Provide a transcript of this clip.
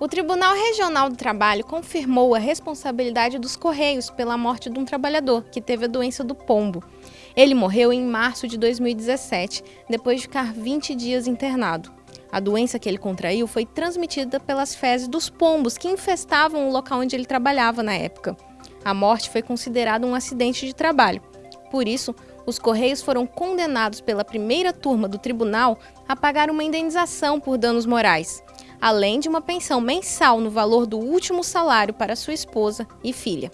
O Tribunal Regional do Trabalho confirmou a responsabilidade dos Correios pela morte de um trabalhador que teve a doença do pombo. Ele morreu em março de 2017, depois de ficar 20 dias internado. A doença que ele contraiu foi transmitida pelas fezes dos pombos que infestavam o local onde ele trabalhava na época. A morte foi considerada um acidente de trabalho. Por isso, os Correios foram condenados pela primeira turma do tribunal a pagar uma indenização por danos morais além de uma pensão mensal no valor do último salário para sua esposa e filha.